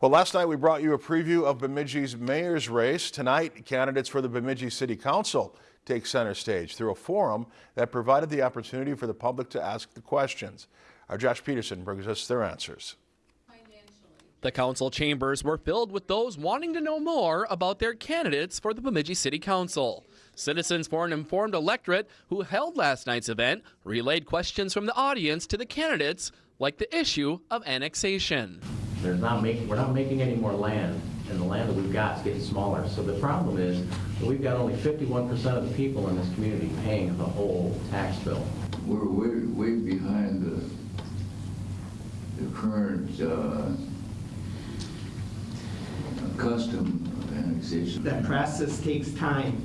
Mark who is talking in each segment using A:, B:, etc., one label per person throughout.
A: Well, last night we brought you a preview of Bemidji's mayor's race. Tonight, candidates for the Bemidji City Council take center stage through a forum that provided the opportunity for the public to ask the questions. Our Josh Peterson brings us their answers.
B: The council chambers were filled with those wanting to know more about their candidates for the Bemidji City Council. Citizens for an Informed Electorate, who held last night's event, relayed questions from the audience to the candidates, like the issue of annexation.
C: There's not making, we're not making any more land, and the land that we've got is getting smaller. So the problem is that we've got only 51% of the people in this community paying the whole tax bill.
D: We're way, way behind the, the current uh, custom of annexation.
E: That process takes time,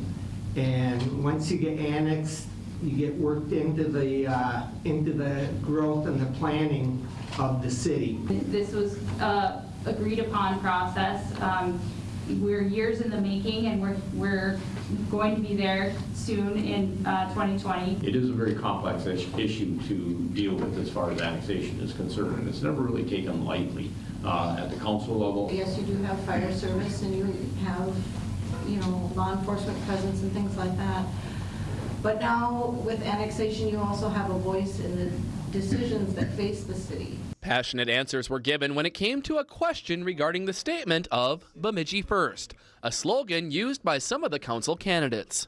E: and once you get annexed, you get worked into the, uh, into the growth and the planning of the city.
F: This was a agreed upon process. Um, We're years in the making and we're, we're going to be there soon in uh, 2020.
G: It is a very complex issue to deal with as far as annexation is concerned, and it's never really taken lightly uh, at the council level.
H: Yes, you do have fire service and you have, you know, law enforcement presence and things like that. But now with annexation, you also have a voice in the decisions that face the city.
B: Passionate answers were given when it came to a question regarding the statement of Bemidji First, a slogan used by some of the council candidates.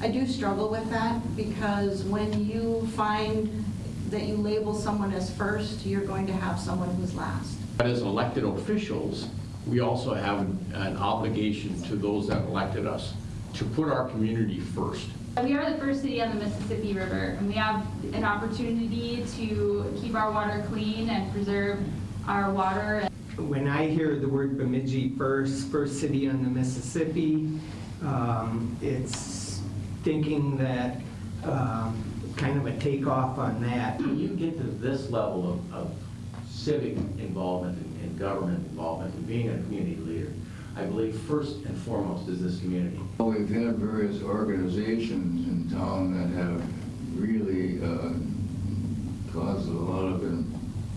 H: I do struggle with that because when you find that you label someone as first, you're going to have someone who's last.
G: But as elected officials, we also have an obligation to those that elected us to put our community first.
F: We are the first city on the Mississippi River and we have an opportunity to keep our water clean and preserve our water.
E: When I hear the word Bemidji first, first city on the Mississippi, um, it's thinking that, um, kind of a takeoff on that.
C: When you get to this level of, of civic involvement and, and government involvement and being a community leader, I believe first and foremost is this community.
D: We've had various organizations in town that have really uh, caused a lot of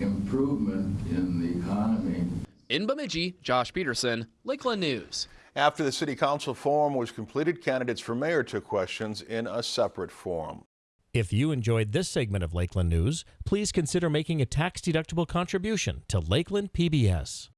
D: improvement in the economy.
B: In Bemidji, Josh Peterson, Lakeland News.
A: After the city council forum was completed, candidates for mayor took questions in a separate forum.
I: If you enjoyed this segment of Lakeland News, please consider making a tax-deductible contribution to Lakeland PBS.